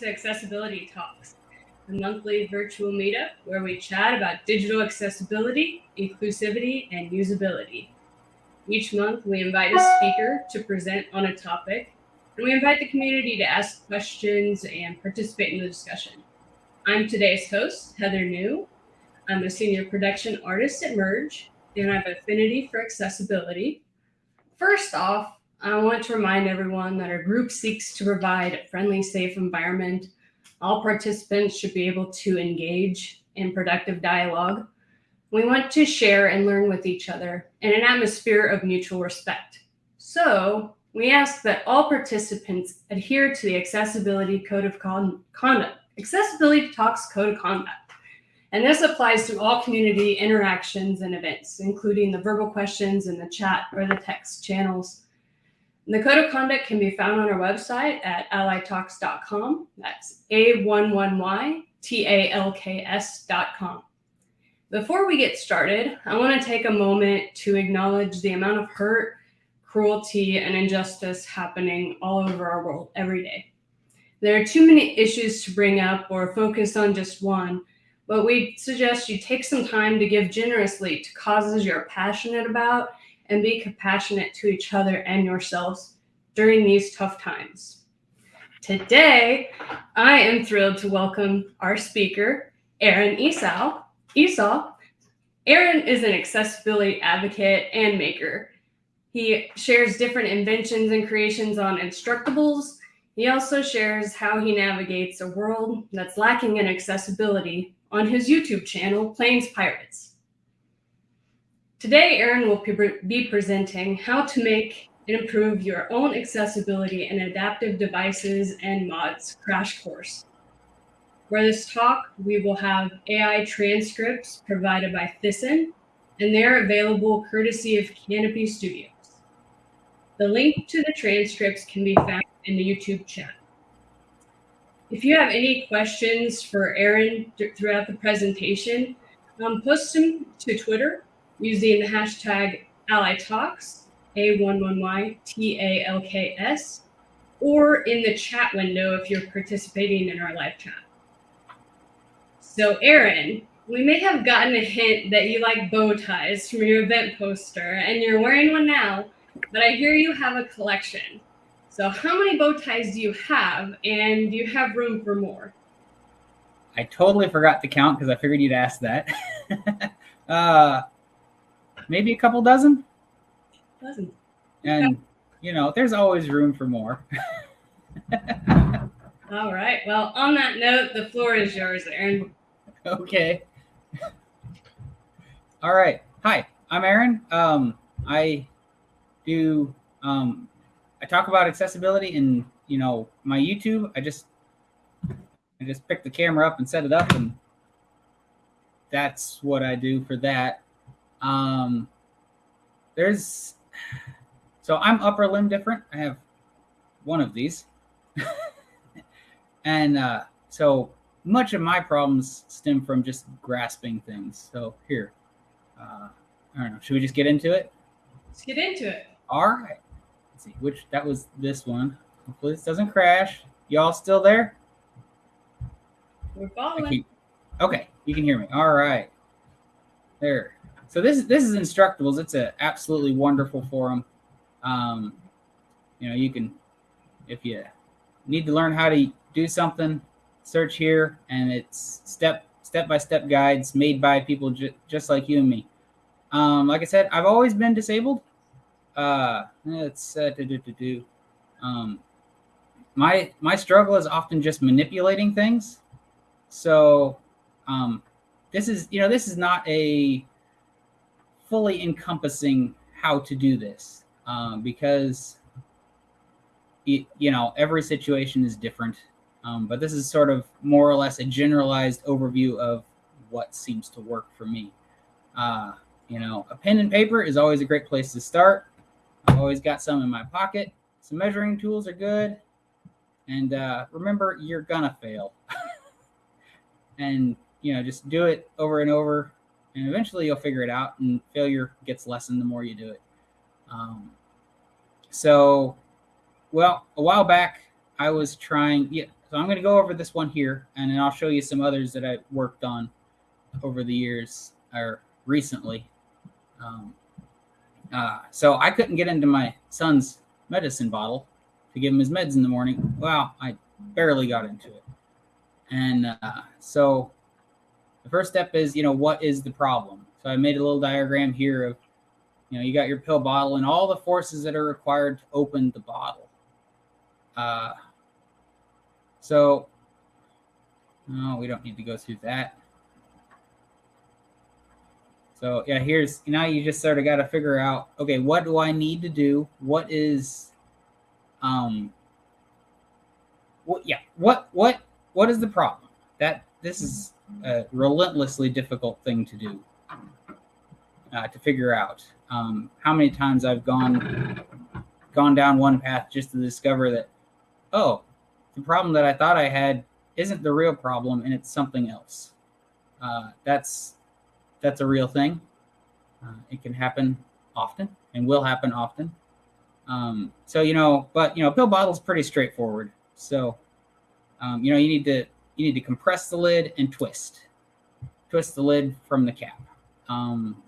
to Accessibility Talks, a monthly virtual meetup where we chat about digital accessibility, inclusivity, and usability. Each month, we invite a speaker to present on a topic, and we invite the community to ask questions and participate in the discussion. I'm today's host, Heather New. I'm a senior production artist at Merge, and I have affinity for accessibility. First off, I want to remind everyone that our group seeks to provide a friendly, safe environment. All participants should be able to engage in productive dialogue. We want to share and learn with each other in an atmosphere of mutual respect. So we ask that all participants adhere to the Accessibility Code of Con Conduct, Accessibility Talks Code of Conduct. And this applies to all community interactions and events, including the verbal questions in the chat or the text channels. The code of conduct can be found on our website at allytalks.com. That's A11YTALKS.com. Before we get started, I want to take a moment to acknowledge the amount of hurt, cruelty, and injustice happening all over our world every day. There are too many issues to bring up or focus on just one, but we suggest you take some time to give generously to causes you're passionate about and be compassionate to each other and yourselves during these tough times. Today, I am thrilled to welcome our speaker, Aaron Esau. Esau. Aaron is an accessibility advocate and maker. He shares different inventions and creations on Instructables. He also shares how he navigates a world that's lacking in accessibility on his YouTube channel, Plains Pirates. Today, Aaron will be presenting how to make and improve your own accessibility and adaptive devices and mods crash course. For this talk, we will have AI transcripts provided by Thyssen, and they're available courtesy of Canopy Studios. The link to the transcripts can be found in the YouTube chat. If you have any questions for Aaron throughout the presentation, um, post them to Twitter using the hashtag AllyTalks, A11YTALKS, or in the chat window if you're participating in our live chat. So Aaron, we may have gotten a hint that you like bow ties from your event poster and you're wearing one now, but I hear you have a collection. So how many bow ties do you have and do you have room for more? I totally forgot to count because I figured you'd ask that. uh, maybe a couple dozen. Dozen. And you know, there's always room for more. All right. Well, on that note, the floor is yours, Aaron. Okay. All right. Hi, I'm Aaron. Um, I do um, I talk about accessibility in you know my YouTube. I just I just pick the camera up and set it up, and that's what I do for that. Um, there's so I'm upper limb different. I have one of these, and uh, so much of my problems stem from just grasping things. So here, uh, I don't know. Should we just get into it? Let's get into it. All right. Let's see which that was this one. Hopefully this doesn't crash. Y'all still there? We're following. Okay, you can hear me. All right. There. So this this is Instructables. It's an absolutely wonderful forum. Um, you know, you can if you need to learn how to do something, search here, and it's step step by step guides made by people ju- just like you and me. Um, like I said, I've always been disabled. Uh, it's uh, do, do, do, do. Um, my my struggle is often just manipulating things. So, um, this is you know this is not a fully encompassing how to do this um, because it, you know every situation is different um, but this is sort of more or less a generalized overview of what seems to work for me. Uh, you know a pen and paper is always a great place to start. I've always got some in my pocket. Some measuring tools are good. And uh, remember you're gonna fail. And you know just do it over and over and eventually you'll figure it out and failure gets lessened the more you do it um, so well a while back i was trying yeah so I'm going to go over this one here, and then I'll show you some others that I worked on over the years or recently. Um, uh, so I couldn't get into my son's medicine bottle to give him his meds in the morning. Well, I barely got into it. And uh, so the first step is, you know, what is the problem? So I made a little diagram here of, you know, you got your pill bottle and all the forces that are required to open the bottle. Uh, so, no, we don't need to go through that. So yeah, here's now you just sort of got to figure out, okay, what do I need to do? What is, um, what, yeah, what, what, what is the problem? That this is a relentlessly difficult thing to do, uh, to figure out. Um, how many times I've gone, gone down one path just to discover that, oh, the problem that I thought I had isn't the real problem and it's something else. Uh, that's that's a real thing. Uh, it can happen often and will happen often. Um, so you know, but you know, pill bottle is pretty straightforward. So um, you know, you need to you need to compress the lid and twist, twist the lid from the cap. Um,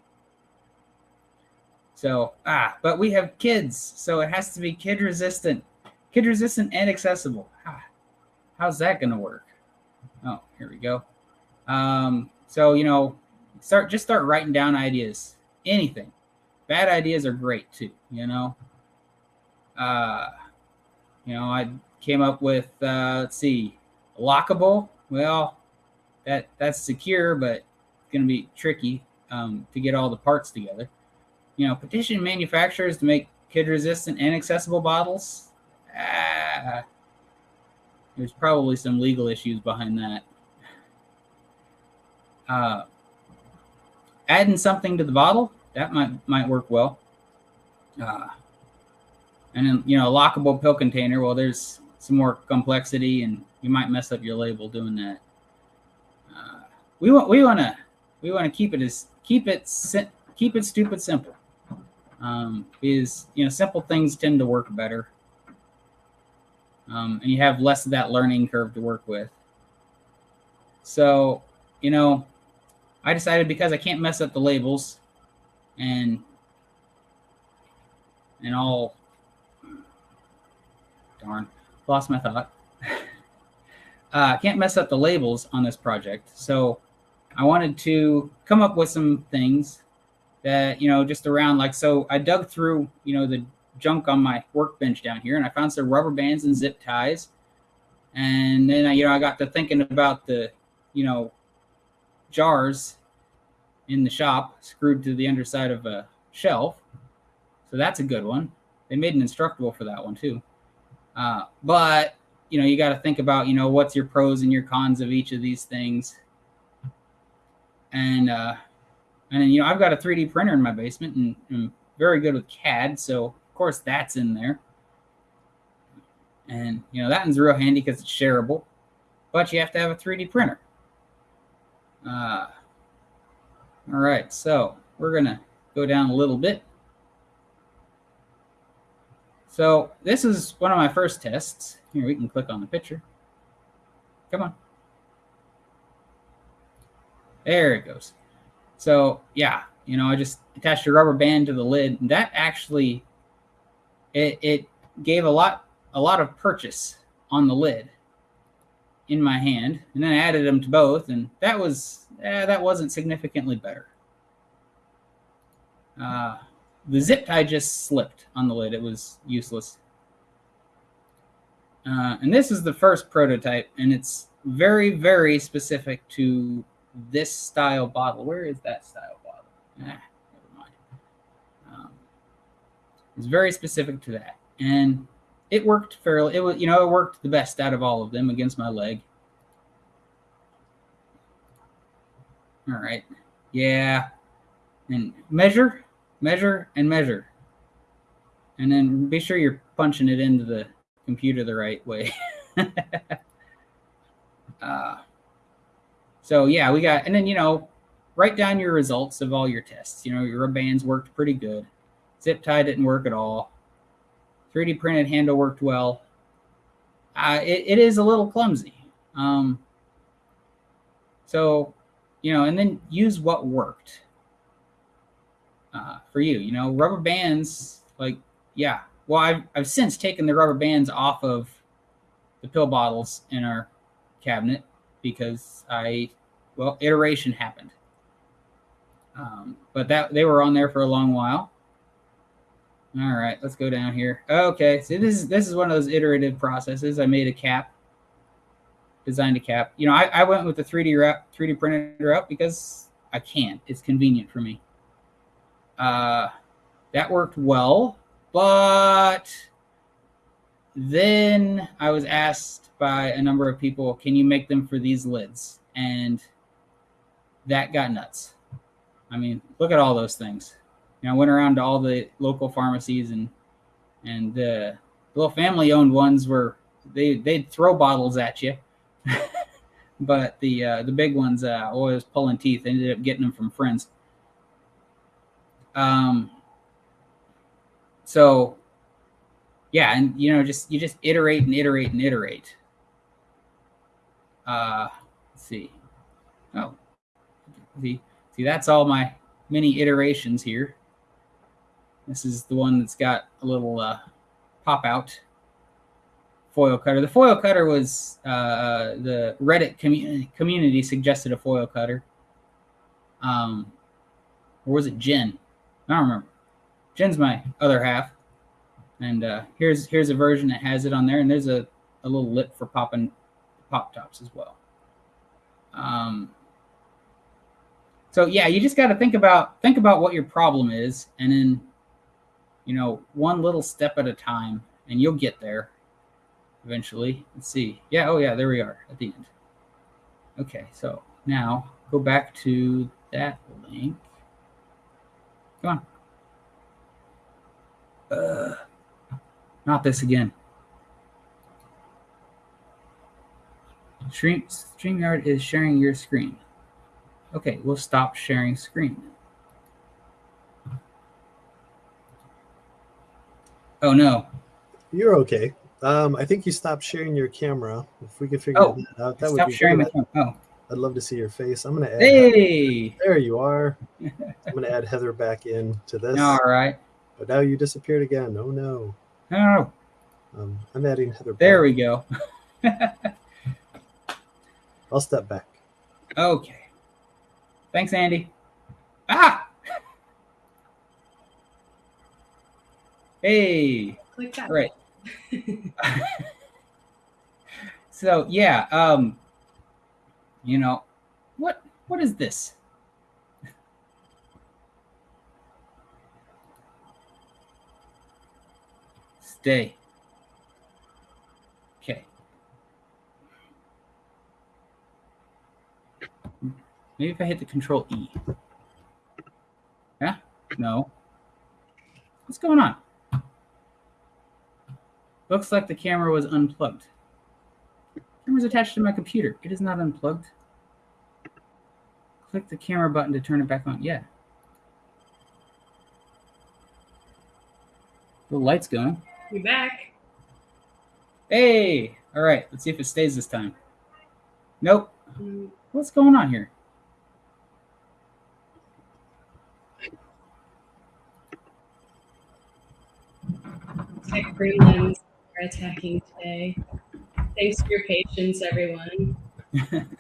so ah, but we have kids, so it has to be kid resistant, kid resistant and accessible. Ah, how's that going to work? Oh, here we go. Um, so you know, start just start writing down ideas. Anything. Bad ideas are great too. You know. Uh, you know, I came up with uh, let's see, lockable. Well, that that's secure, but it's going to be tricky um, to get all the parts together. You know, petition manufacturers to make kid resistant and accessible bottles. Ah, there's probably some legal issues behind that. Uh, adding something to the bottle that might might work well. Uh, and then you know, a lockable pill container. Well, there's some more complexity, and you might mess up your label doing that. Uh, we want we want to we want to keep it as keep it keep it stupid simple. Um, because you know simple things tend to work better, um, and you have less of that learning curve to work with. So you know, I decided because I can't mess up the labels and and all darn lost my thought. uh, can't mess up the labels on this project. So I wanted to come up with some things that, you know, just around like, so I dug through, you know, the junk on my workbench down here and I found some rubber bands and zip ties. And then, I, you know, I got to thinking about the, you know, jars in the shop screwed to the underside of a shelf. So that's a good one. They made an instructable for that one too. Uh, but you know, you got to think about, you know, what's your pros and your cons of each of these things. And, uh, and then, you know, I've got a 3D printer in my basement and I'm very good with CAD. So of course that's in there. And, you know, that one's real handy because it's shareable, but you have to have a 3D printer. Uh, all right, so we're going to go down a little bit. So this is one of my first tests. Here, we can click on the picture. Come on. There it goes. So yeah, you know, I just attached a rubber band to the lid. And that actually, it, it gave a lot, a lot of purchase on the lid in my hand. And then I added them to both. And that was, eh, that wasn't significantly better. Uh, the zip tie just slipped on the lid. It was useless. Uh, and this is the first prototype, and it's very, very specific to this style bottle. Where is that style bottle? Ah, never mind. Um, it's very specific to that, and it worked fairly. It was, you know, it worked the best out of all of them against my leg. All right, yeah, and measure measure and measure. And then be sure you're punching it into the computer the right way. uh, so yeah, we got, and then, you know, write down your results of all your tests. You know, your bands worked pretty good. Zip tie didn't work at all. 3D printed handle worked well. uh, it, it is a little clumsy. Um, so, you know, and then use what worked uh, for you. You know, rubber bands, like, yeah. Well, I've, I've since taken the rubber bands off of the pill bottles in our cabinet because I, well, iteration happened. Um, but that they were on there for a long while. All right, let's go down here. Okay, so this is this is one of those iterative processes. I made a cap, designed a cap. You know, I, I went with the 3D wrap, 3D printed route because I can't. It's convenient for me. Uh, that worked well, but then I was asked by a number of people, "Can you make them for these lids?" And that got nuts. I mean, look at all those things. You know, I went around to all the local pharmacies and and the little family-owned ones were they they'd throw bottles at you, but the uh, the big ones uh, always pulling teeth. ended up getting them from friends. Um. So, yeah, and you know, just you just iterate and iterate and iterate. Uh, let's see. Oh, the See, that's all my mini iterations here. This is the one that's got a little uh, pop out foil cutter. The foil cutter was uh, the Reddit community community suggested a foil cutter. Um, or was it Jen? I don't remember. Jen's my other half, and uh, here's here's a version that has it on there, and there's a, a little lip for popping pop tops as well. Um, so yeah, you just got to think about think about what your problem is, and then you know one little step at a time, and you'll get there eventually. Let's see. Yeah. Oh yeah. There we are at the end. Okay. So now go back to that link. Come on. Uh, not this again. Stream StreamYard is sharing your screen. Okay, we'll stop sharing screen. Oh no. You're okay. Um, I think you stopped sharing your camera. If we could figure Oh, that out, that would Stop be sharing my good. camera. Oh, I'd love to see your face. I'm gonna add. hey. There you are. I'm gonna add Heather back in to this. All right. But now you disappeared again. Oh no. Oh, Um, I'm adding Heather. there back. we go. I'll step back. Okay. Thanks, Andy. Ah. Hey. Click that. All right. so yeah, um, you know, what what is this? Stay. Okay. Maybe if I hit the control E. Yeah? No. What's going on? Looks like the camera was unplugged. Camera's attached to my computer. It is not unplugged. Click the camera button to turn it back on. Yeah. The light's going. We back. Hey! All right, let's see if it stays this time. Nope. Mm, What's going on here? Tech gremlins are attacking today. Thanks for your patience, everyone.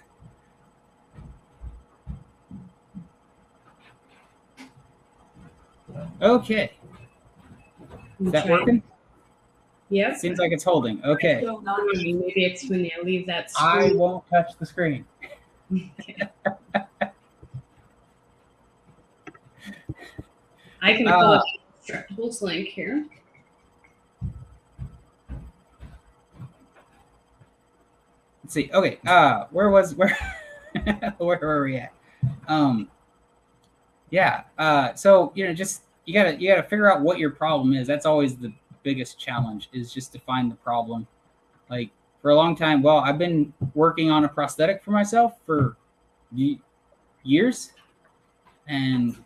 Okay. Is that working? Yep. Seems like it's holding. Okay. Maybe it's when I leave that screen. I won't touch the screen. I can Uh, pull up the link here. Let's see. Okay. Uh where was where where were we at? Um yeah. Uh so you know just you gotta you gotta figure out what your problem is. That's always the biggest challenge is just to find the problem. Like for a long time, well, I've been working on a prosthetic for myself for ye- years. And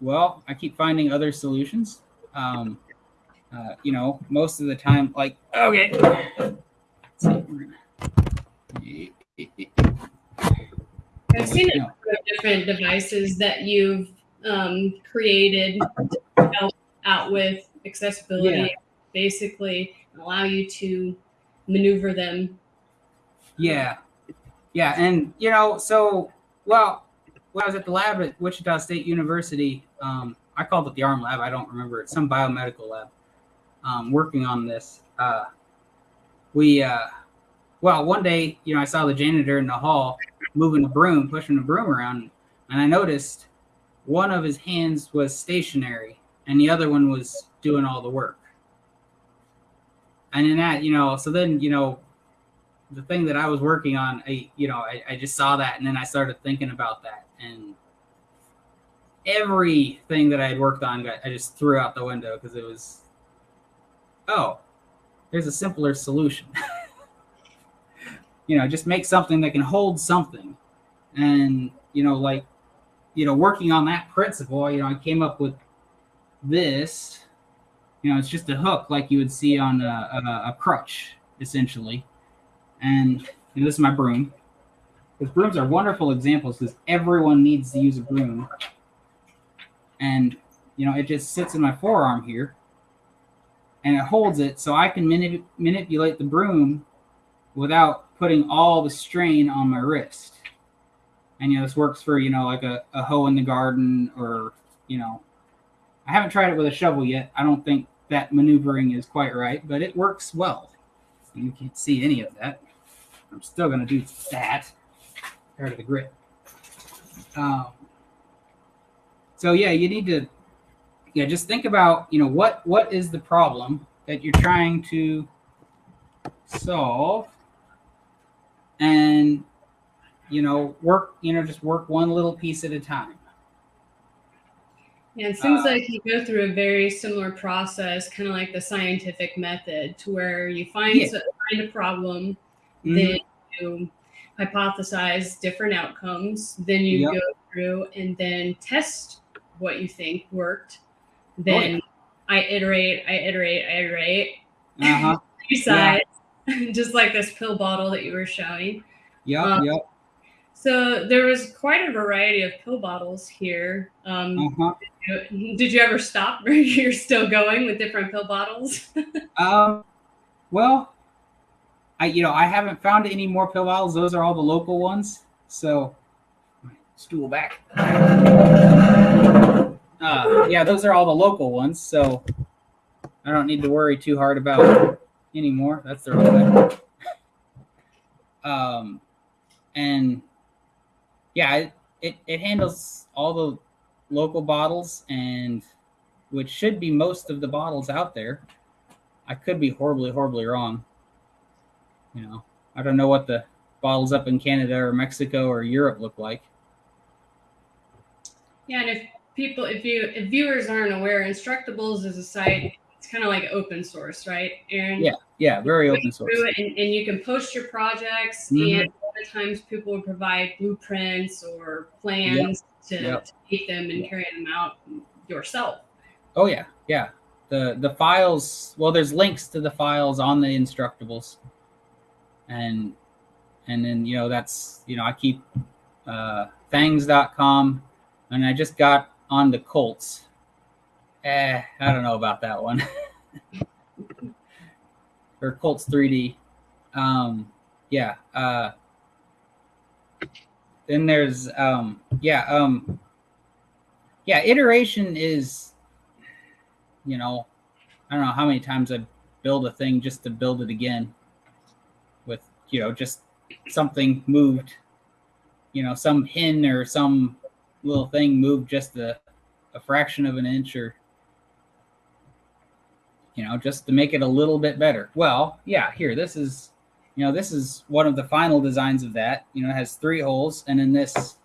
well, I keep finding other solutions. Um uh, you know, most of the time, like okay, I've seen a number of different devices that you've um, created to help out with accessibility, Yeah. basically allow you to maneuver them. Yeah, yeah, and you know, so well, when I was at the lab at Wichita State University, um, I called it the ARM lab. I don't remember it. Some biomedical lab. Um, working on this, uh, we uh, well, one day, you know, I saw the janitor in the hall moving a broom, pushing a broom around, and I noticed one of his hands was stationary and the other one was doing all the work. And in that, you know, so then, you know, the thing that I was working on, I, you know, I, I just saw that and then I started thinking about that and everything that I had worked on, I just threw out the window because it was, oh, there's a simpler solution. you know, just make something that can hold something. And, you know, like, you know, working on that principle, you know, I came up with this. You know, it's just a hook like you would see on a, a, a crutch, essentially. And you know, this is my broom. Because brooms are wonderful examples because everyone needs to use a broom. And, you know, it just sits in my forearm here. And it holds it so I can manip- manipulate the broom without putting all the strain on my wrist. And, you know, this works for, you know, like a, a hoe in the garden or, you know, I haven't tried it with a shovel yet. I don't think that maneuvering is quite right, but it works well. You can't see any of that. I'm still going to do that part of the grip. Um, so yeah, you need to, yeah, just think about, you know, what what is the problem that you're trying to solve, and you know, work, you know, just work one little piece at a time. Yeah, it seems Uh, like you go through a very similar process, kind of like the scientific method, to where you find Yeah. find a problem, Mhm. then you hypothesize different outcomes, then you Yep. go through and then test what you think worked. Oh, Then I iterate, I iterate, I iterate, Uh-huh. decide, just like this pill bottle that you were showing. Yeah, Um, yep. So there was quite a variety of pill bottles here. Um, Uh-huh. Did you ever stop or you're still going with different pill bottles? Um, well, I you know I haven't found any more pill bottles. Those are all the local ones. So, stool back. Uh, yeah, those are all the local ones. So, I don't need to worry too hard about anymore. That's the wrong way. Um, and yeah, it, it it handles all the local bottles and which should be most of the bottles out there. I could be horribly, horribly wrong. You know, I don't know what the bottles up in Canada or Mexico or Europe look like. yeah, and if people, if you, if viewers aren't aware, Instructables is a site. It's kind of like open source, right? And Yeah, Yeah, very open source. and, and you can post your projects. Mhm. And a lot of times people will provide blueprints or plans to, Yep. to take them and carry them out yourself. Oh yeah, yeah. The the files. Well, there's links to the files on the Instructables, and and then you know that's you know I keep uh, Thangs.com, and I just got on the Cults. Eh, I don't know about that one. or Cults 3D. Um, yeah. Uh, then there's um, yeah um, yeah iteration is you know, I don't know how many times I build a thing just to build it again with, you know, just something moved, you know, some pin or some little thing moved just a, a fraction of an inch or, you know, just to make it a little bit better. Well, yeah, here, this is, you know, this is one of the final designs of that. You know, it has three holes and then this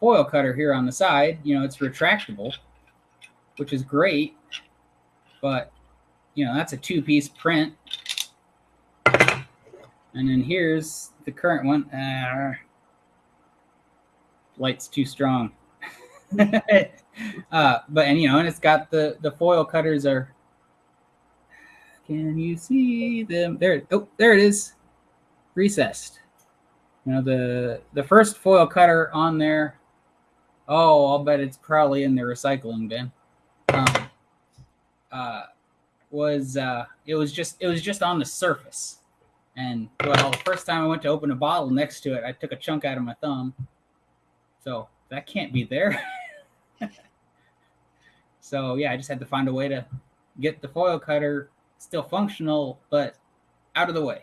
foil cutter here on the side, you know, it's retractable which is great, but you know that's a two-piece print. And then here's the current one. Uh, light's too strong. uh, but and you know, and it's got the the foil cutters are Can you see them? There. Oh, there it is. Recessed. You know the the first foil cutter on there. Oh, I'll bet it's probably in the recycling bin. Um, uh, was uh, it was just it was just on the surface, and well, the first time I went to open a bottle next to it, I took a chunk out of my thumb. So that can't be there. so yeah, I just had to find a way to get the foil cutter still functional, but out of the way.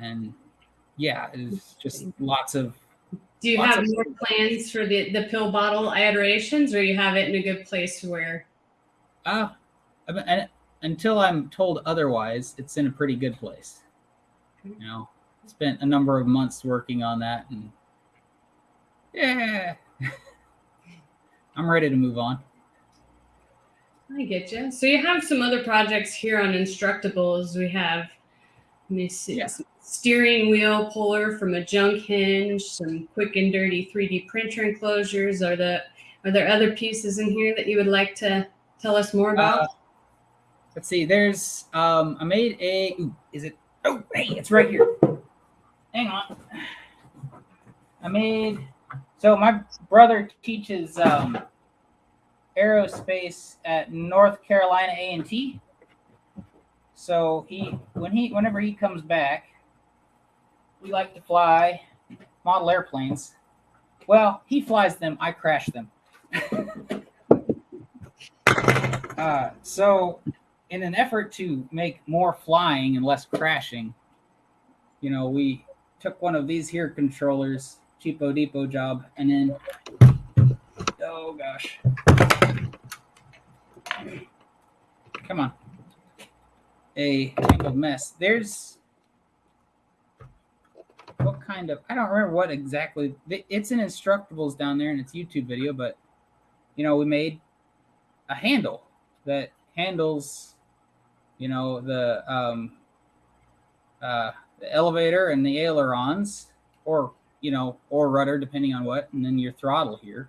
And yeah, it's just lots of Do you have more plans for the, the pill bottle iterations or you have it in a good place where uh I until I'm told otherwise, it's in a pretty good place. You know, spent a number of months working on that, and yeah, I'm ready to move on. I get you. So you have some other projects here on Instructables. We have, let me see, Yeah. steering wheel puller from a junk hinge, some quick and dirty 3D printer enclosures. Are the are there other pieces in here that you would like to tell us more about? Uh, let's see. There's um, I made a. Ooh, is it? Oh, hey, it's right here. Hang on. I made. So my brother teaches um, aerospace at North Carolina A and T. So he, when he, whenever he comes back, we like to fly model airplanes. Well, he flies them. I crash them. Uh, so, in an effort to make more flying and less crashing, you know, we took one of these here controllers, cheapo depot job, and then, oh gosh, come on, a tangled mess. There's what kind of I don't remember what exactly. It's in Instructables down there in its YouTube video, but you know, we made a handle that handles, you know, the um, uh, the elevator and the ailerons, or you know, or rudder, depending on what, and then your throttle here,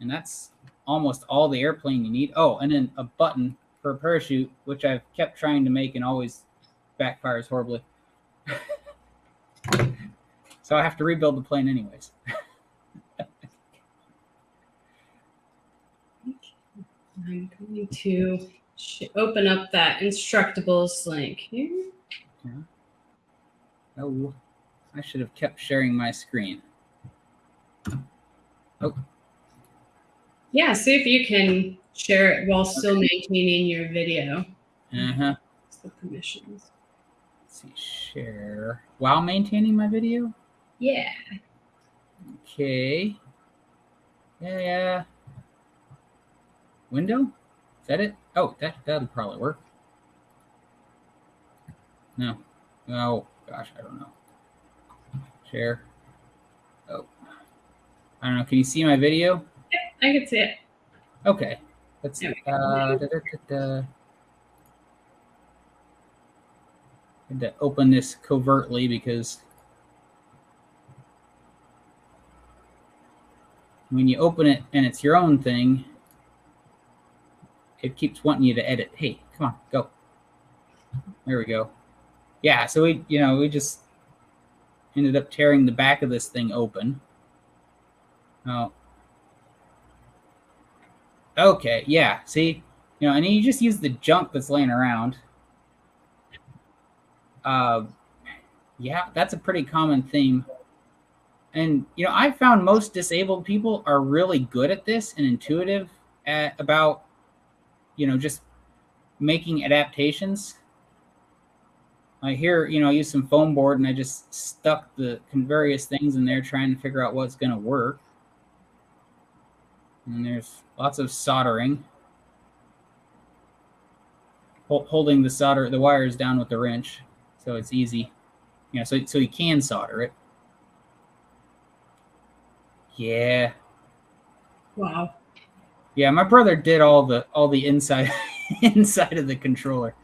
and that's almost all the airplane you need. Oh, and then a button for a parachute, which I've kept trying to make and always backfires horribly. so I have to rebuild the plane anyways. I'm going to sh- open up that Instructables link here. Oh, I should have kept sharing my screen. Oh. Yeah, see if you can share it while still maintaining your video. Uh huh. It's the permissions. Let's see, share while maintaining my video. Yeah. Okay. Yeah, yeah. Window? Is that it? Oh, that that'll probably work. No. Oh gosh, I don't know. Share. Oh. I don't know. Can you see my video? I can see it. Okay. Let's see. Uh, da, da, da, da. Had to open this covertly because when you open it and it's your own thing, it keeps wanting you to edit. Hey, come on, go. There we go. Yeah, so we, you know, we just ended up tearing the back of this thing open. Oh, Okay, yeah. See, you know, and you just use the junk that's laying around. Uh, yeah, that's a pretty common theme. And you know, I found most disabled people are really good at this and intuitive at about, you know, just making adaptations. I hear, you know, I use some foam board and I just stuck the various things in there trying to figure out what's going to work. And there's lots of soldering. Hol- Holding the solder, the wires down with the wrench, so it's easy. You know, so so you can solder it. Yeah, Wow. yeah. My brother did all the all the inside inside of the controller.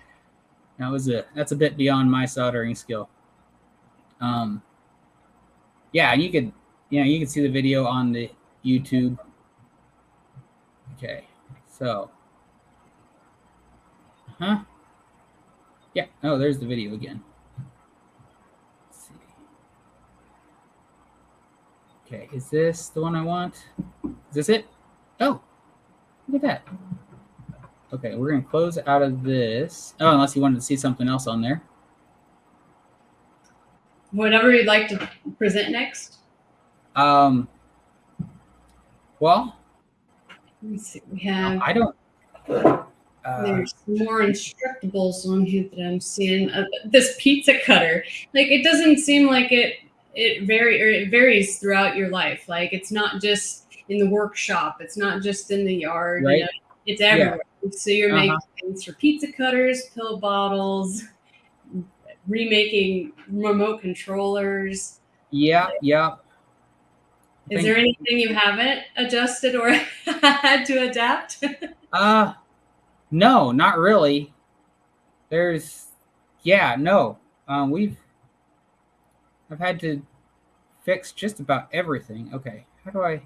That was a that's a bit beyond my soldering skill. Um. Yeah, and you could you know you can see the video on the YouTube Okay, so Huh? Yeah. Oh, there's the video again. Let's see. Okay, is this the one I want? Is this it? Oh, look at that. Okay, we're gonna close out of this. Oh, unless you wanted to see something else on there. Whatever you'd like to present next. Um. Well, Let's see. We have I don't. Uh, there's more instructables on here that I'm seeing. Uh, this pizza cutter, like it doesn't seem like it it vary or it varies throughout your life. Like it's not just in the workshop. It's not just in the yard. Right. You know, it's everywhere. So you're Uh-huh. making things for pizza cutters, pill bottles, remaking remote controllers. yeah, yeah. Is think- there anything you haven't adjusted or had to adapt? Uh no, not really. There's yeah, no. Um we've I've had to fix just about everything. Okay. How do I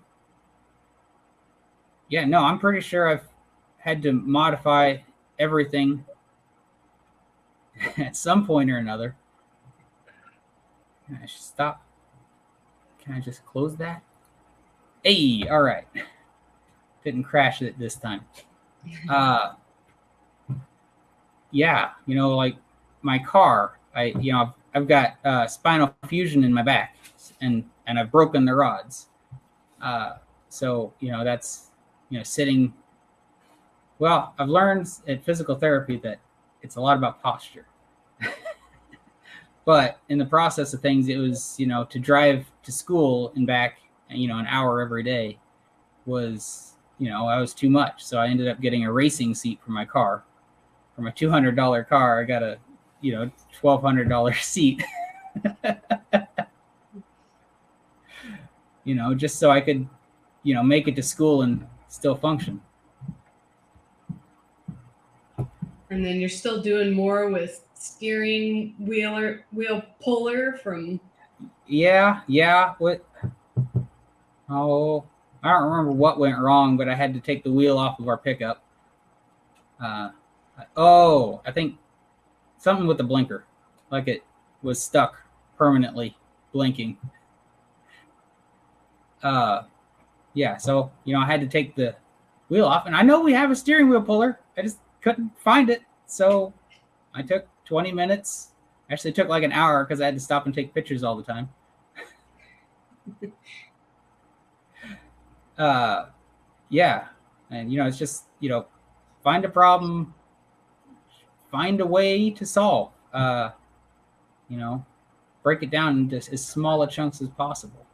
Yeah, no, I'm pretty sure I've had to modify everything at some point or another. Can I stop? Can I just close that? Hey, all right. Didn't crash it this time. Uh yeah you know like my car i you know i've, I've got uh, spinal fusion in my back and and i've broken the rods. Uh so you know that's you know sitting well i've learned at physical therapy that it's a lot about posture. But in the process of things it was you know to drive to school and back you know an hour every day was you know, I was too much. So I ended up getting a racing seat for my car. Two hundred dollar car, I got a you know twelve hundred dollar seat. you know, just so I could, you know, make it to school and still function. And then you're still doing more with steering wheeler wheel puller from Yeah, yeah. What? Oh, I don't remember what went wrong, but I had to take the wheel off of our pickup. Uh, oh, I think something with the blinker, like it was stuck permanently blinking. Uh, yeah. So you know, I had to take the wheel off, and I know we have a steering wheel puller. I just couldn't find it, so I took 20 minutes. Actually, took like an hour because I had to stop and take pictures all the time. uh yeah. And you know it's just you know find a problem find a way to solve. Uh you know break it down into as small a chunks as possible.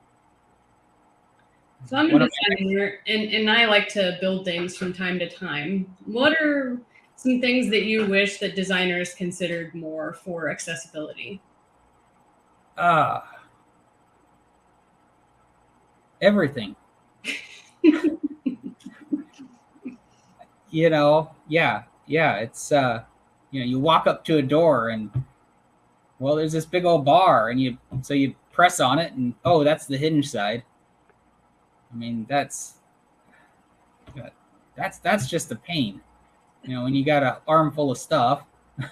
So I'm a designer and, and I like to build things from time to time. What are some things that you wish that designers considered more for accessibility? uh everything you know yeah yeah it's uh you know you walk up to a door and well there's this big old bar and you so you press on it and oh that's the hinge side. I mean that's that's that's just a pain. You know when you got an armful of stuff.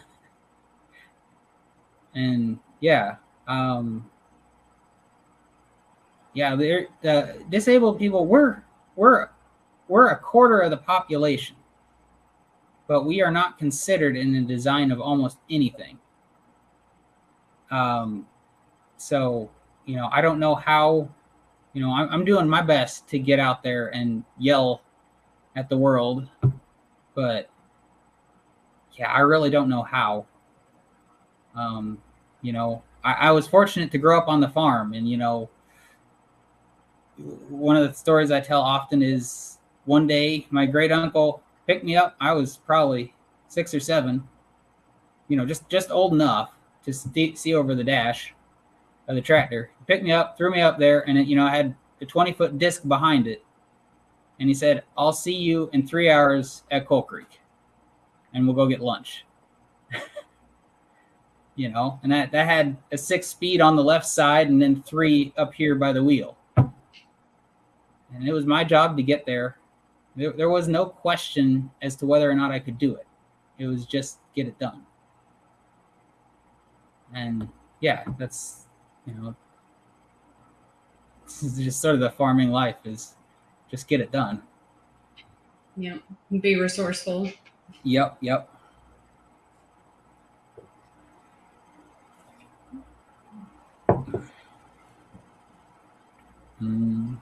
And yeah um yeah they're the disabled people we're we're we're a quarter of the population but we are not considered in the design of almost anything. Um so you know i don't know how you know i'm, I'm doing my best to get out there and yell at the world but yeah i really don't know how. Um you know I, I was fortunate to grow up on the farm and you know one of the stories i tell often is one day my great uncle picked me up. I was probably six or seven you know just just old enough to see, over the dash of the tractor. He picked me up threw me up there and it, you know i had a 20 foot disc behind it. And he said i'll see you in three hours at coal creek and we'll go get lunch. You know and that that had a six speed on the left side and then three up here by the wheel and it was my job to get there there, there was no question as to whether or not i could do it It was just get it done. And yeah, that's you know, this is just sort of the farming life is just get it done. Yep. Be resourceful. Yep, yep. Mm,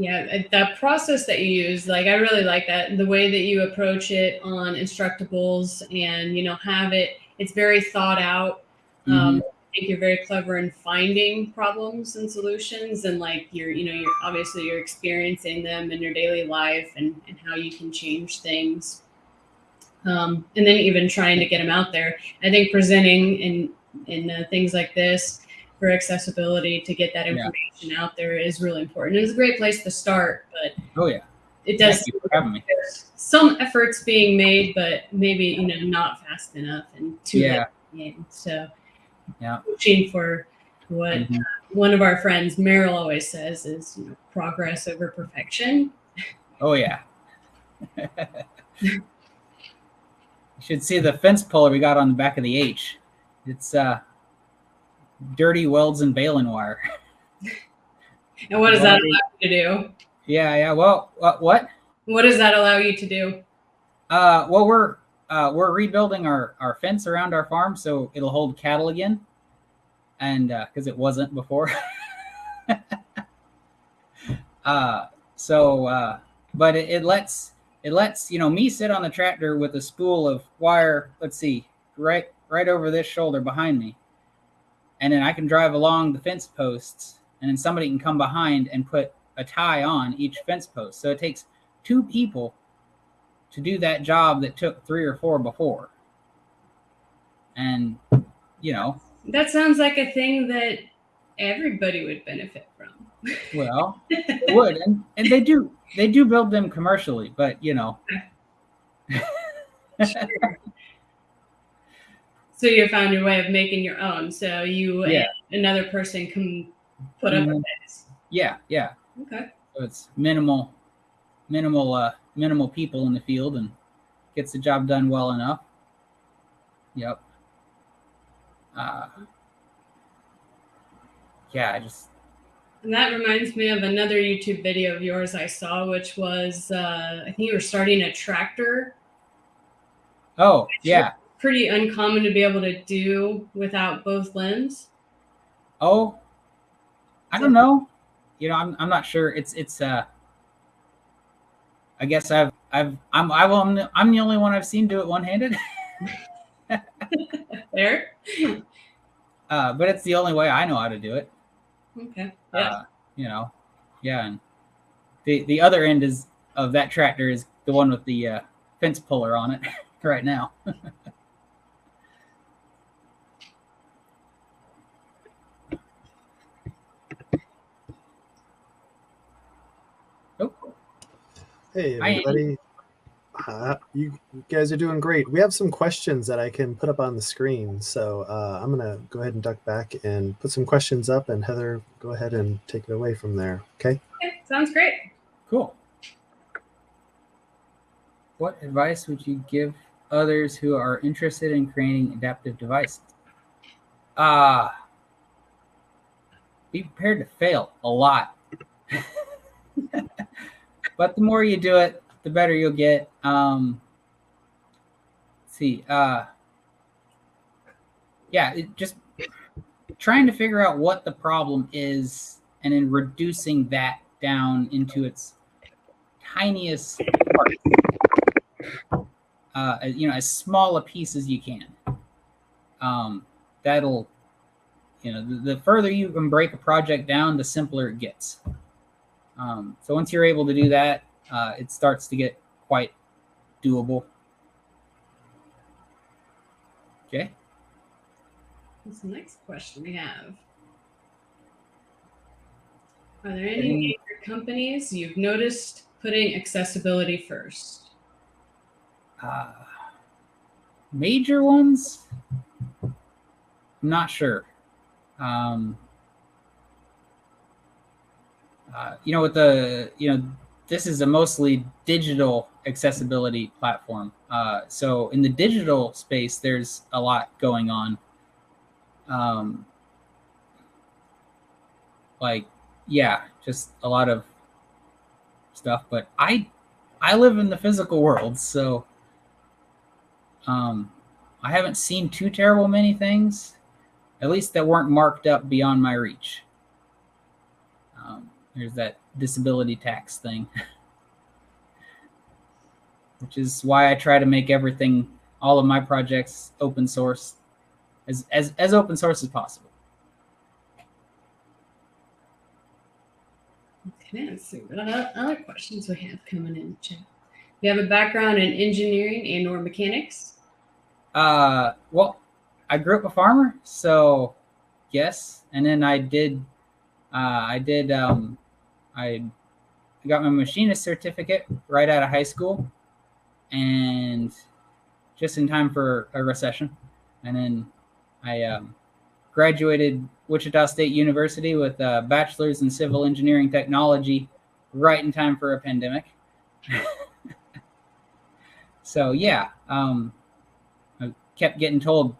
Yeah, uh, that process that you use, like I really like that. The way that you approach it on Instructables and you know have it, it's very thought out. Um, I think you're very clever in finding problems and solutions, and like you're, you know, you're obviously you're experiencing them in your daily life and and how you can change things. Um, and then even trying to get them out there. I think presenting in in uh, things like this for accessibility to get that Yeah. information out there is really important. It's a great place to start, but oh yeah. it does Thank you for having me. some efforts being made, but maybe you know not fast enough and too Yeah. late. in the game. So Yeah. pushing for what Mhm. one of our friends Meryl always says is you know, progress over perfection. Oh yeah. you should see the fence puller we got on the back of the H. It's uh dirty welds and baling wire. And what does that allow you to do? Yeah, yeah. Well, what? what? What does that allow you to do? Uh, well, we're uh, we're rebuilding our our fence around our farm so it'll hold cattle again, and because it wasn't before. uh, so, uh, but it, it lets it lets you know me sit on the tractor with a spool of wire. Let's see, right right over this shoulder behind me, and then I can drive along the fence posts, and then somebody can come behind and put a tie on each fence post. So it takes two people to do that job that took three or four before. And, you know, That sounds like a thing that everybody would benefit from. well, it would. And, and they do, they do build them commercially, but you know, So you found your way of making your own. So you Yeah. and another person can put up a Mhm. fence. yeah, yeah. Okay. So it's minimal, minimal, uh, minimal people in the field and gets the job done well enough. Yep. Uh, yeah, I just, And that reminds me of another YouTube video of yours I saw, which was uh, I think you were starting a tractor. oh, yeah. Pretty uncommon to be able to do without both limbs. Oh, I don't know. You know, I'm I'm not sure. It's it's uh. I guess I've I've I'm I will I'm the, I'm the only one I've seen do it one handed. There. uh, but it's the only way I know how to do it. Okay. Yeah. Uh, you know, yeah. And the the other end is of that tractor is the one with the uh, fence puller on it right now. oh, Hey, Hi, everybody. Uh, you you guys are doing great. We have some questions that I can put up on the screen. So uh, I'm going to go ahead and duck back and put some questions up. And Heather, go ahead and take it away from there. Okay. Okay. Sounds great. Cool. What advice would you give others who are interested in creating adaptive devices? Uh, be prepared to fail a lot. but the more you do it, the better you'll get. Um, see, uh, yeah, it just trying to figure out what the problem is and then reducing that down into its tiniest. Uh, you know, as small a piece as you can. Um, that'll, you know, the, the further you can break a project down, the simpler it gets. Um, so once you're able to do that, uh, it starts to get quite doable. Okay. What's the next question we have? Are there any Any- major companies you've noticed putting accessibility first? Uh, major ones, I'm not sure. Um, uh, you know, with the you know this is a mostly digital accessibility platform. Uh, so in the digital space, there's a lot going on. Um, like, yeah, just a lot of stuff. But I, I live in the physical world, so um, I haven't seen too terrible many things, at least that weren't marked up beyond my reach. Um, there's that disability tax thing, which is why I try to make everything, all of my projects, open source, as as as open source as possible. Okay, let's see what other questions we have coming in the chat. You have a background in engineering and or mechanics. Uh, well, I grew up a farmer, so yes, and then I did, uh, I did, um, I got my machinist certificate right out of high school, and just in time for a recession, and then I um, graduated Wichita State University with a bachelor's in civil engineering technology, right in time for a pandemic. so yeah, um, I kept getting told,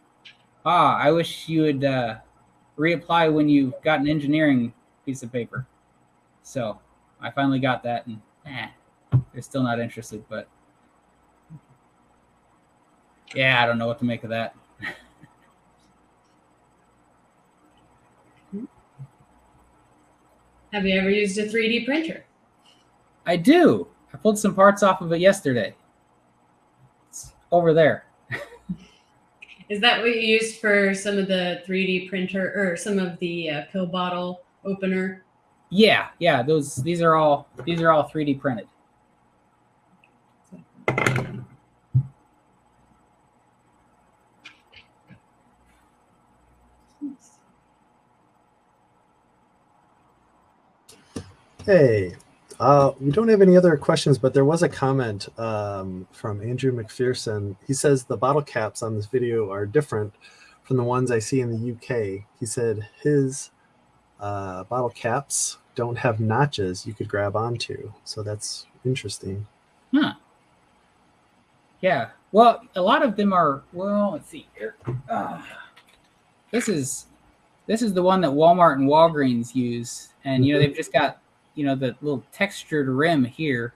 "Ah, I wish you would uh, reapply when you got an engineering piece of paper." So I finally got that, and eh, they're still not interested. But yeah, I don't know what to make of that. Have you ever used a 3D printer? I do. I pulled some parts off of it yesterday. It's over there. Is that what you used for some of the 3D printer or some of the uh, pill bottle opener? Yeah, yeah. Those these are all these are all 3D printed. Hey, uh, we don't have any other questions, but there was a comment um, from Andrew McPherson. He says the bottle caps on this video are different from the ones I see in the UK. He said his uh, bottle caps don't have notches you could grab onto. So that's interesting. Huh. Yeah. Well, a lot of them are. Well, let's see here. Uh, this is this is the one that Walmart and Walgreens use, and you know they've just got you know the little textured rim here.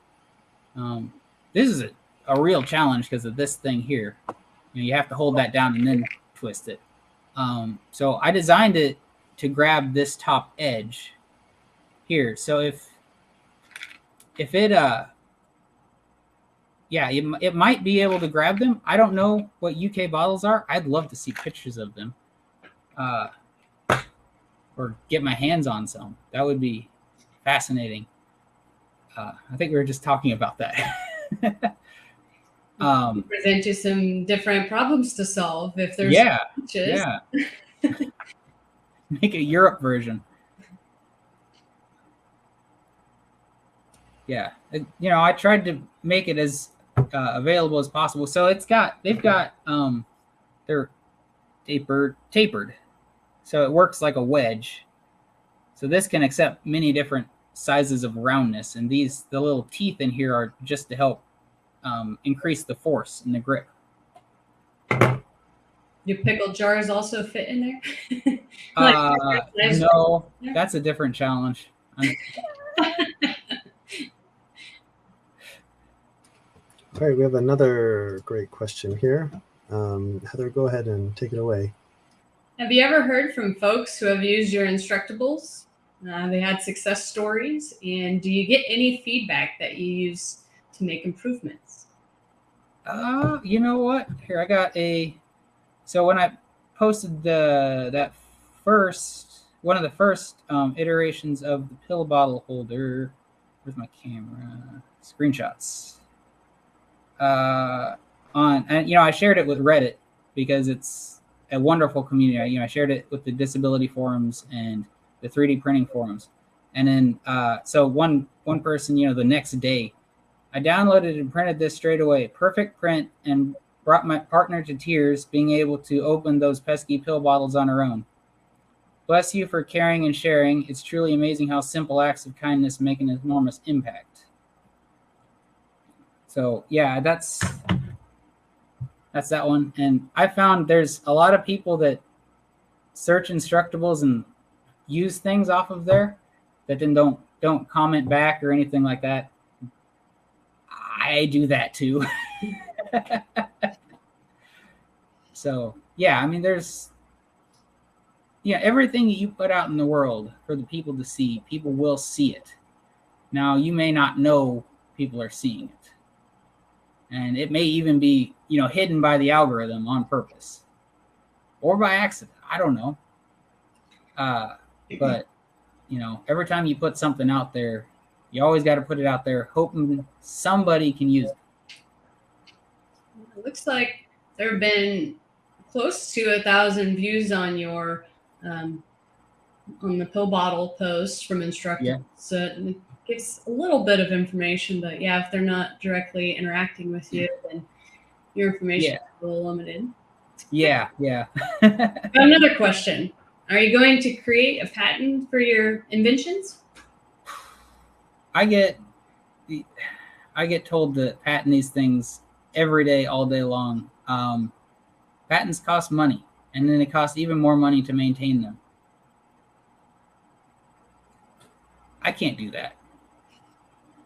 Um, this is a, a real challenge because of this thing here. You know, you have to hold that down and then twist it. Um, so I designed it to grab this top edge here. So if if it uh yeah, it, it might be able to grab them. I don't know what UK bottles are. I'd love to see pictures of them. Uh or get my hands on some. That would be fascinating. Uh, I think we were just talking about that. um, Present you some different problems to solve if there's yeah, yeah. Make a Europe version. Yeah, it- you know, I tried to make it as uh, available as possible. So it's got they've got um, they're tapered tapered, so it works like a wedge. So this can accept many different sizes of roundness, and these the little teeth in here are just to help um, increase the force and the grip. Do pickle jars also fit in there? Like, Uh, no, Yeah. that's a different challenge. All right, we have another great question here. Um, Heather, go ahead and take it away. Have you ever heard from folks who have used your Instructables? Uh, they had success stories, and do you get any feedback that you use to make improvements? Uh, you know what? Here I got a. So when I posted the that first one of the first um, iterations of the pill bottle holder, where's my camera? Screenshots. Uh, on and you know I shared it with Reddit because it's a wonderful community. You know I shared it with the disability forums and the 3D printing forums, and then uh, so one one person you know the next day I downloaded and printed this straight away. Perfect print and brought my partner to tears being able to open those pesky pill bottles on her own. Bless you for caring and sharing. It's truly amazing how simple acts of kindness make an enormous impact. So yeah, that's that's that one. And I found there's a lot of people that search Instructables and use things off of there that then don't don't comment back or anything like that. I do that too. so yeah, I mean there's yeah, everything that you put out in the world for the people to see, people will see it. Now you may not know people are seeing it. And it may even be, you know, hidden by the algorithm on purpose. Or by accident. I don't know. Uh but you know, every time you put something out there, you always got to put it out there hoping somebody can use it. It looks like there have been close to a thousand views on your um, on the pill bottle post from Instructables. Yeah. So it gives a little bit of information, but yeah, if they're not directly interacting with you, then your information Yeah. is a little limited. Yeah, yeah. Another question. Are you going to create a patent for your inventions? I get I get told to patent these things every day, all day long. Um, patents cost money, and then it costs even more money to maintain them. I can't do that.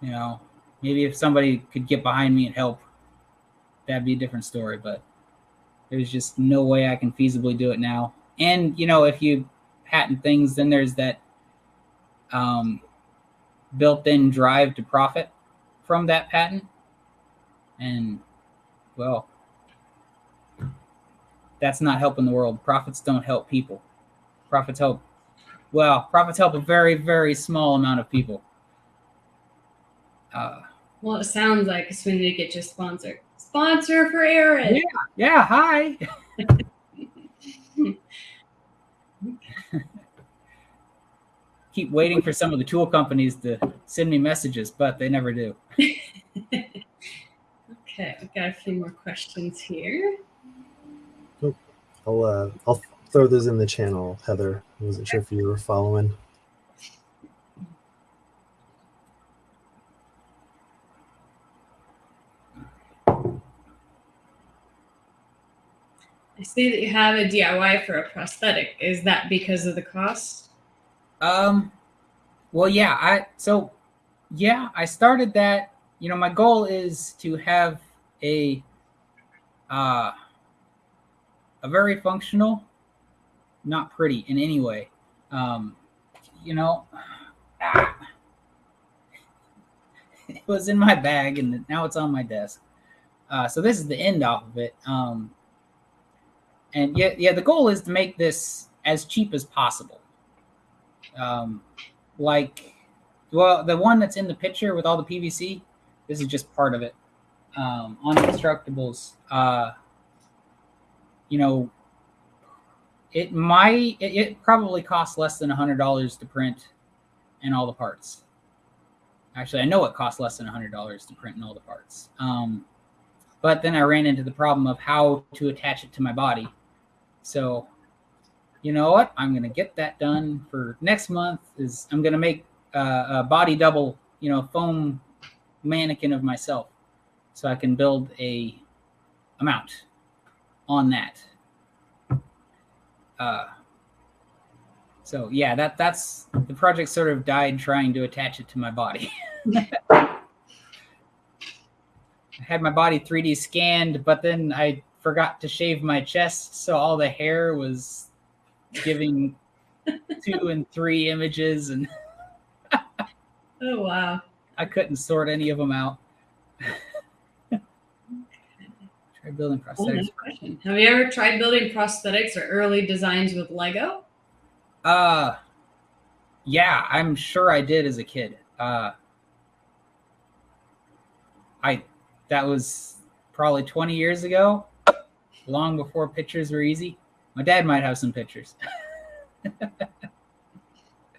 You know, maybe if somebody could get behind me and help, that'd be a different story. But there's just no way I can feasibly do it now. And you know, if you patent things, then there's that um, built-in drive to profit from that patent and well that's not helping the world profits don't help people profits help well profits help a very very small amount of people uh, Well, it sounds like soon as get your sponsor. Sponsor for Aaron. Yeah. yeah hi keep waiting for some of the tool companies to send me messages but they never do Okay, I've got a few more questions here. I'll uh, I'll throw those in the channel, Heather. I wasn't sure if you were following. I see that you have a DIY for a prosthetic. Is that because of the cost? Um, well, yeah, I so yeah, I started that. You know, my goal is to have a uh a very functional, not pretty in any way. Um, you know, ah, it was in my bag and now it's on my desk. Uh, so this is the end off of it. Um, and yeah, yeah, the goal is to make this as cheap as possible um, like well the one that's in the picture with all the pvc this is just part of it um, on instructables uh, you know it might it, it probably costs less than a hundred dollars to print and all the parts actually i know it costs less than a hundred dollars to print and all the parts um, but then i ran into the problem of how to attach it to my body so you know what? I'm gonna get that done for next month. Is I'm gonna make uh, a body double, you know, foam mannequin of myself, so I can build a a mount on that. Uh, so yeah, that that's the project. Sort of died trying to attach it to my body. I had my body 3D scanned, but then I forgot to shave my chest, so all the hair was giving two and three images and Oh wow. I couldn't sort any of them out. Try building Oh, prosthetics. question. Have you ever tried building prosthetics or early designs with Lego? Uh yeah, I'm sure I did as a kid. Uh I that was probably 20 years ago, long before pictures were easy. My dad might have some pictures.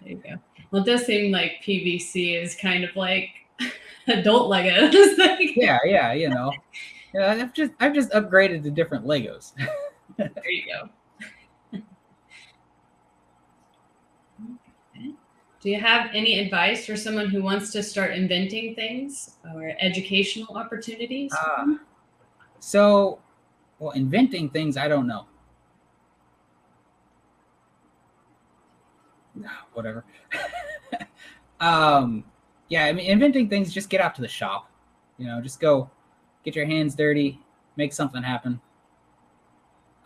There you go. Well, it does seem like PVC is kind of like adult Legos. Like, yeah, yeah, you know. Yeah, I've just I've just upgraded to different Legos. There you go. Do you have any advice for someone who wants to start inventing things or educational opportunities? Ah, so, well, inventing things, I don't know. Nah, Whatever. um, yeah, I mean, inventing things, just get out to the shop. You know, just go get your hands dirty, make something happen.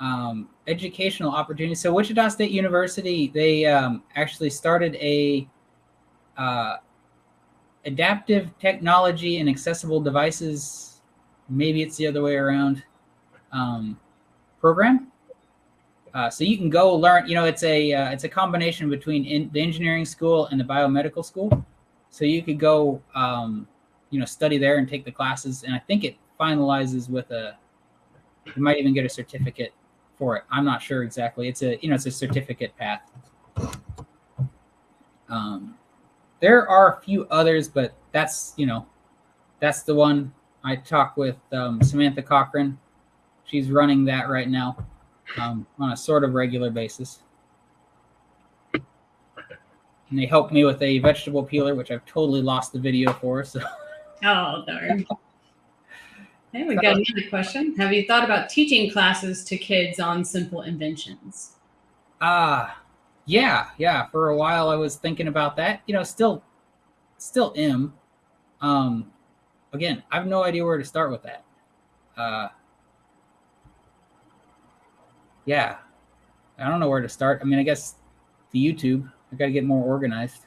Um, educational opportunities. So, Wichita State University, they um, actually started a uh, adaptive technology and accessible devices. Maybe it's the other way around. Um, program. Uh, so you can go learn. You know, it's a uh, it's a combination between in, the engineering school and the biomedical school. So you could go, um, you know, study there and take the classes. And I think it finalizes with a. You might even get a certificate for it. I'm not sure exactly. It's a you know it's a certificate path. Um, there are a few others, but that's you know, that's the one I talk with um, Samantha Cochran. She's running that right now um, on a sort of regular basis. And they helped me with a vegetable peeler, which I've totally lost the video for. So, Oh, darn. Hey, we got another question. Have you thought about teaching classes to kids on simple inventions? ah, yeah, yeah. For a while, I was thinking about that. You know, still, still am. Um, again, I have no idea where to start with that. Uh, yeah, I don't know where to start. I mean, I guess the YouTube. I got to get more organized.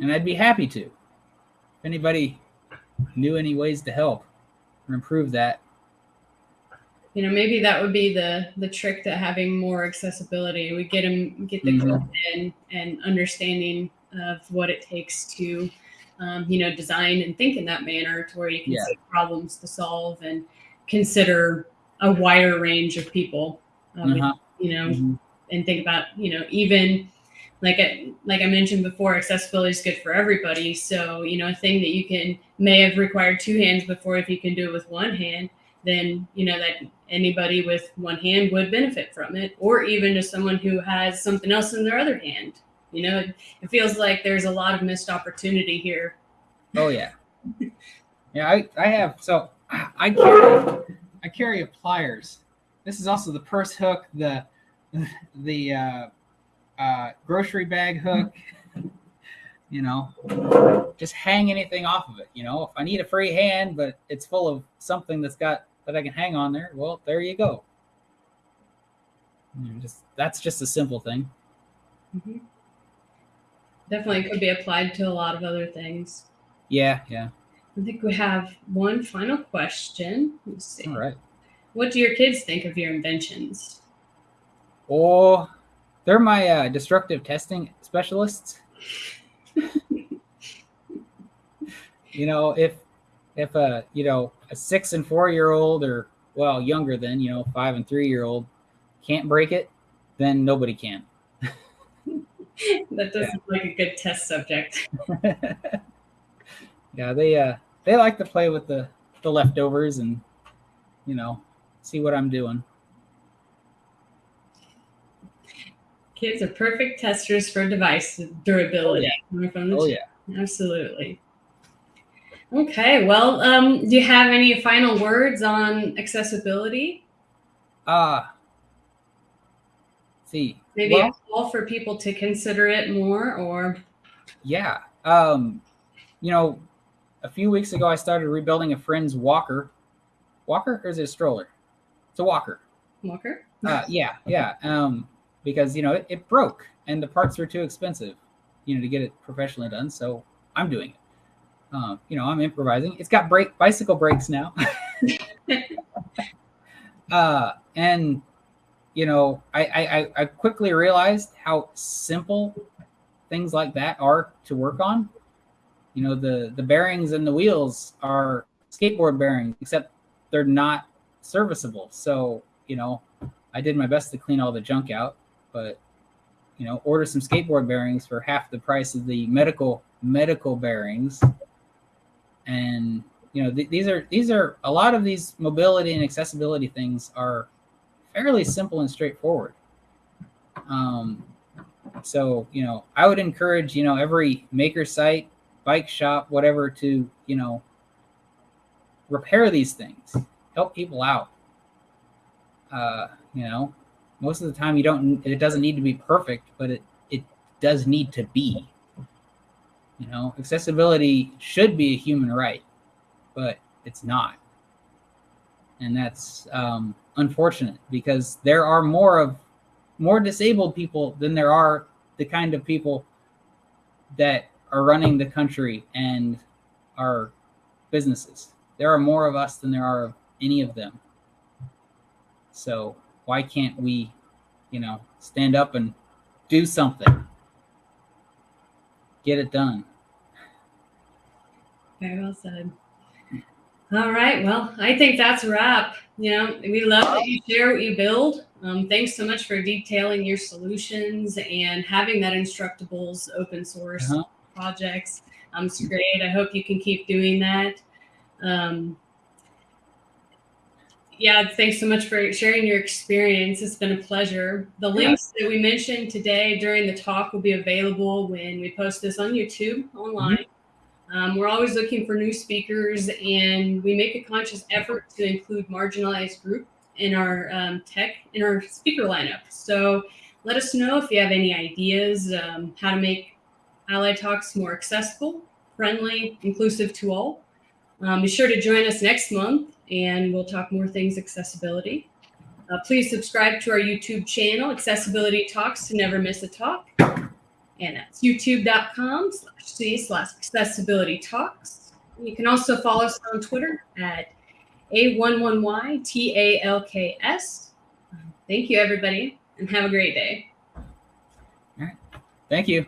And I'd be happy to. If anybody knew any ways to help or improve that, You know, maybe that would be the the trick to having more accessibility. We get them get the Mhm. in and understanding of what it takes to, um, you know, design and think in that manner to where you can Yeah. see problems to solve and consider a wider range of people. Um, Uh-huh. You know, Mhm. and think about you know even like I, like I mentioned before, accessibility is good for everybody. So you know, a thing that you can may have required two hands before, if you can do it with one hand, then you know that anybody with one hand would benefit from it, or even just someone who has something else in their other hand. You know, it, it feels like there's a lot of missed opportunity here. Oh yeah, yeah. I I have so I carry I carry pliers. This is also the purse hook, the the uh, uh, grocery bag hook. You know, just hang anything off of it. You know, if I need a free hand, but it's full of something that's got that I can hang on there, well, there you go. You know, just that's just a simple thing. Mhm. Definitely could be applied to a lot of other things. Yeah, yeah. I think we have one final question. Let's see. All right. What do your kids think of your inventions? Oh, they're my uh, destructive testing specialists. you know, if if a you know a six and four year old or well younger than you know five and three year old can't break it, then nobody can. That doesn't look like a good test subject. yeah, they uh they like to play with the the leftovers and you know see what I'm doing. Kids are perfect testers for device durability. From the Oh yeah. Absolutely. Okay, well, um, do you have any final words on accessibility? Uh see. Maybe Well- a call for people to consider it more, or Yeah. Um, you know, a few weeks ago I started rebuilding a friend's walker. Walker or is it a stroller? It's a walker. Walker? Uh, yeah, yeah. Um, because you know it, it broke and the parts were too expensive, you know, to get it professionally done. So I'm doing it. Um, you know, I'm improvising. It's got brake bicycle brakes now. uh, and you know, I, I I- quickly realized how simple things like that are to work on. You know, the the bearings and the wheels are skateboard bearings, except they're not serviceable. So, you know, I did my best to clean all the junk out, but you know, order some skateboard bearings for half the price of the medical medical bearings. And you know, th- these are these are a lot of these mobility and accessibility things are fairly simple and straightforward. Um, so you know, I would encourage you know every maker site, bike shop, whatever, to you know repair these things, help people out. Uh, you know, most of the time you don't. It doesn't need to be perfect, but it it does need to be. You know, accessibility should be a human right, but it's not, and that's um, unfortunate because there are more of more disabled people than there are the kind of people that are running the country and our businesses. There are more of us than there are of any of them. So why can't we, you know, stand up and do something? Get it done. Very well said. All right. Well, I think that's a wrap. You know, we love that you share what you build. Um, thanks so much for detailing your solutions and having that Instructables open source Uh-huh. projects. Um, it's great. I hope you can keep doing that. Um, yeah, thanks so much for sharing your experience. It's been a pleasure. The links that we mentioned today during the talk will be available when we post this on YouTube online. Um, we're always looking for new speakers, and we make a conscious effort to include marginalized group in our um, tech in our speaker lineup. So let us know if you have any ideas um, how to make Ally Talks more accessible, friendly, inclusive to all. Um, be sure to join us next month, and we'll talk more things accessibility. Uh, please subscribe to our YouTube channel, Accessibility Talks, to never miss a talk. And that's youtube.com slash C slash accessibility talks. You can also follow us on Twitter at A11YTALKS. Thank you, everybody, and have a great day. All right. Thank you.